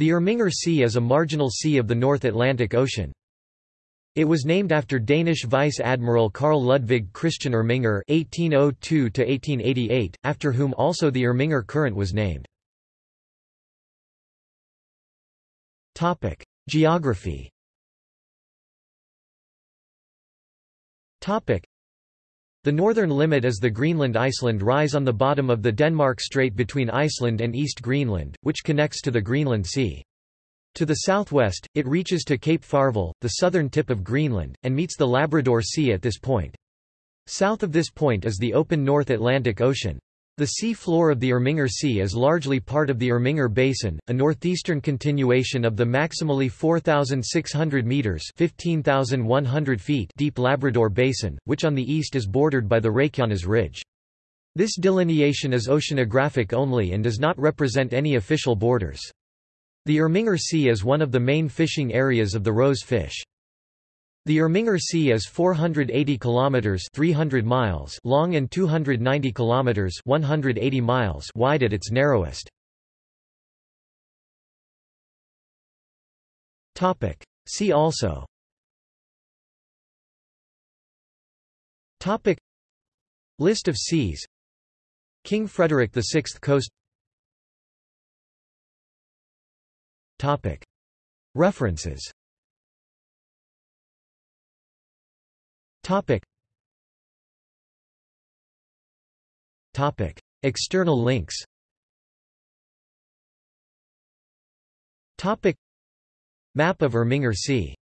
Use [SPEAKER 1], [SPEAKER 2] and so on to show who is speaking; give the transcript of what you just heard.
[SPEAKER 1] The Irminger Sea is a marginal sea of the North Atlantic Ocean. It was named after Danish Vice Admiral Carl Ludvig Christian Irminger (1802–1888), after whom also the Irminger Current was named. Topic: Geography. Topic: The northern limit is the Greenland-Iceland rise on the bottom of the Denmark Strait between Iceland and East Greenland, which connects to the Greenland Sea. To the southwest, it reaches to Cape Farvel, the southern tip of Greenland, and meets the Labrador Sea at this point. South of this point is the open North Atlantic Ocean. The sea floor of the Irminger Sea is largely part of the Irminger Basin, a northeastern continuation of the maximally 4,600 metres 15,100 feet deep Labrador Basin, which on the east is bordered by the Reykjanes Ridge. This delineation is oceanographic only and does not represent any official borders. The Irminger Sea is one of the main fishing areas of the rose fish. The Irminger Sea is 480 kilometers 300 miles long and 290 kilometers 180 miles wide at its narrowest. Topic: See also. Topic. List of seas. King Frederick VI Coast. Topic. References Topic. Topic. External links Topic. Map of Irminger Sea